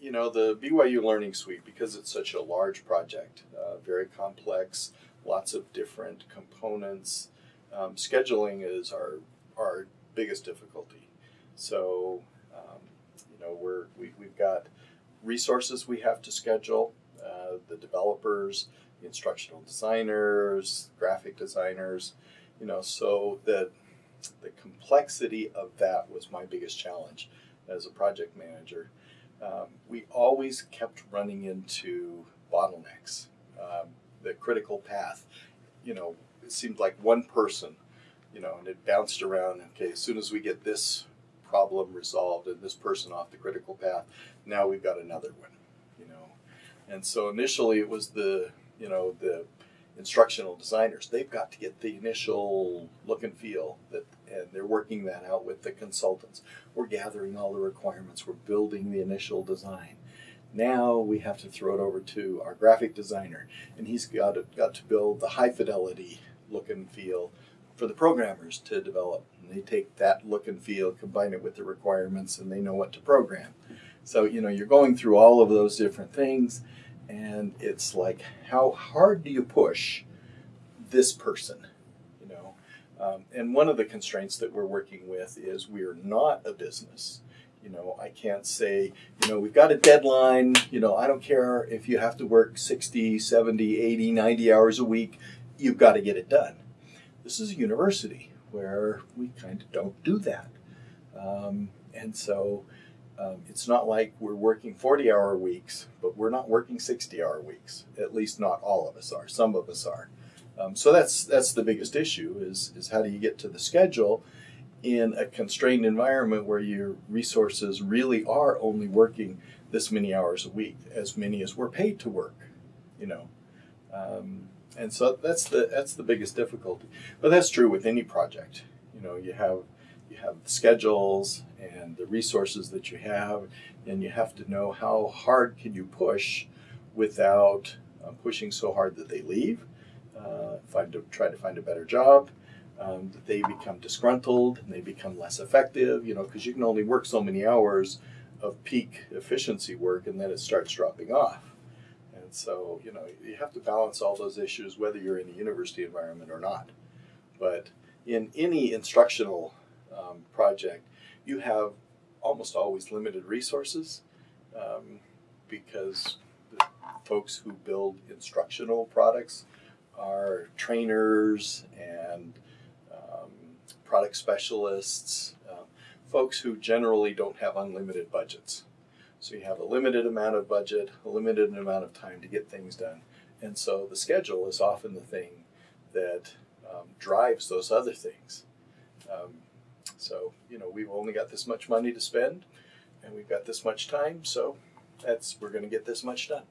you know, the BYU Learning Suite, because it's such a large project, uh, very complex, lots of different components, um, scheduling is our, our biggest difficulty. So, um, you know, we're, we, we've got resources we have to schedule, uh, the developers, the instructional designers, graphic designers, you know, so that the complexity of that was my biggest challenge as a project manager. Um, we always kept running into bottlenecks, um, the critical path. You know, it seemed like one person, you know, and it bounced around. Okay, as soon as we get this problem resolved and this person off the critical path, now we've got another one, you know. And so initially it was the, you know, the instructional designers. They've got to get the initial look and feel that and they're working that out with the consultants. We're gathering all the requirements, we're building the initial design. Now we have to throw it over to our graphic designer, and he's got to, got to build the high fidelity look and feel for the programmers to develop. And they take that look and feel, combine it with the requirements, and they know what to program. So, you know, you're going through all of those different things, and it's like, how hard do you push this person? You know, um, and one of the constraints that we're working with is we are not a business. You know, I can't say, you know, we've got a deadline, you know, I don't care if you have to work 60, 70, 80, 90 hours a week, you've got to get it done. This is a university where we kind of don't do that. Um, and so um, it's not like we're working 40 hour weeks, but we're not working 60 hour weeks. At least not all of us are. Some of us are. Um, so that's that's the biggest issue is is how do you get to the schedule in a constrained environment where your resources really are only working this many hours a week, as many as we're paid to work, you know. Um, and so that's the that's the biggest difficulty. But that's true with any project. You know, you have you have the schedules and the resources that you have, and you have to know how hard can you push without uh, pushing so hard that they leave, uh, find to try to find a better job, um, that they become disgruntled and they become less effective. You know, because you can only work so many hours of peak efficiency work, and then it starts dropping off. And so, you know, you have to balance all those issues whether you're in a university environment or not. But in any instructional um, project, you have almost always limited resources um, because the folks who build instructional products are trainers and um, product specialists, uh, folks who generally don't have unlimited budgets. So you have a limited amount of budget, a limited amount of time to get things done. And so the schedule is often the thing that um, drives those other things. Um, so, you know, we've only got this much money to spend and we've got this much time, so that's we're going to get this much done.